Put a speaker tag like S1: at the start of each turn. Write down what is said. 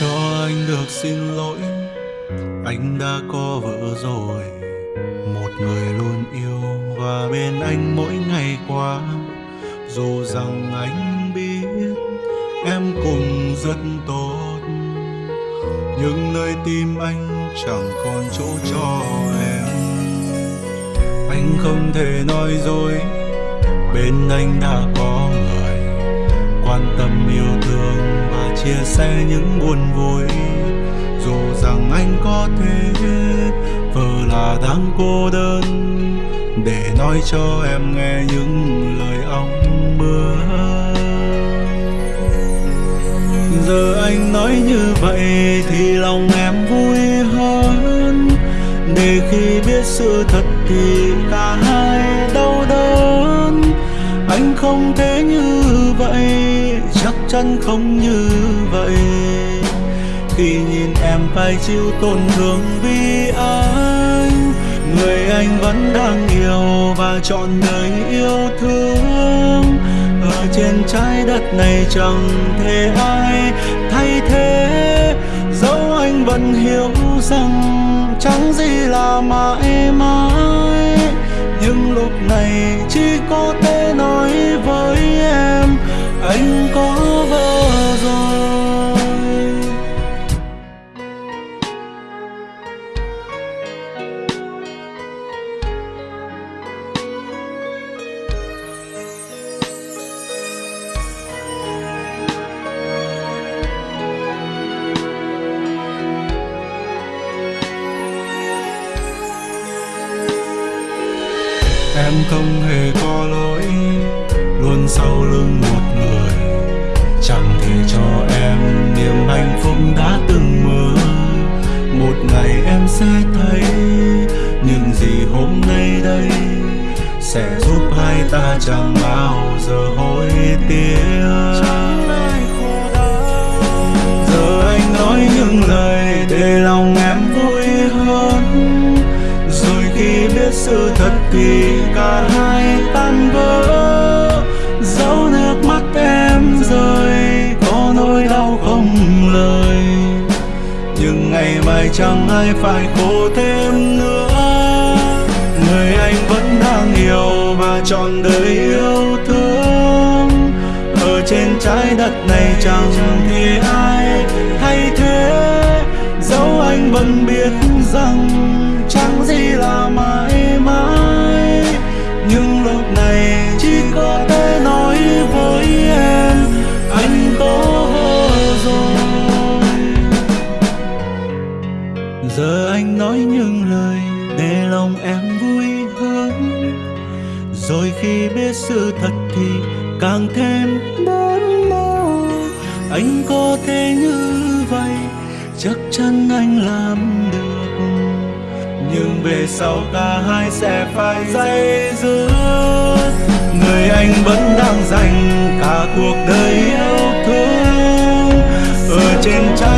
S1: cho anh được xin lỗi. Anh đã có vợ rồi, một người luôn yêu và bên anh mỗi ngày qua. Dù rằng anh biết em cùng rất tốt, nhưng nơi tim anh chẳng còn chỗ cho em. Anh không thể nói dối, bên anh đã có người chia sẻ những buồn vui. Dù rằng anh có thể vờ là đang cô đơn. Để nói cho em nghe những lời ong mưa. Giờ anh nói như vậy thì lòng em vui hơn. Để khi biết sự thật thì cả hai đau đớn. Anh không thể chắn không như vậy. Khi nhìn em phải chịu tổn thương vì anh. Người anh vẫn đang yêu và chọn đời yêu thương. Ở trên trái đất này chẳng thể ai thay thế. Dẫu anh vẫn hiểu rằng chẳng gì là mãi mãi. Nhưng lúc này chỉ có tên. Em không hề có lỗi luôn sau lưng một người. Chẳng thể cho em niềm hạnh phúc đã từng mơ. Một ngày em sẽ thấy những gì hôm nay đây sẽ giúp hai ta chẳng bao giờ hối tiếc. Giờ anh nói những lời để sự thật thì cả hai tan vỡ. Dấu nước mắt em rơi, có nỗi đau không lời. Nhưng ngày mai chẳng ai phải khổ thêm nữa. Người anh vẫn đang yêu và trọn đời yêu thương. Ở trên trái đất này chẳng thể ai thay thế. Dẫu anh vẫn biết rằng lòng em vui hơn. Rồi khi biết sự thật thì càng thêm đớn đau anh có thể như vậy, chắc chắn anh làm được. Nhưng về sau cả hai sẽ phải dây dứt người anh vẫn đang dành cả cuộc đời yêu thương. Ở trên trái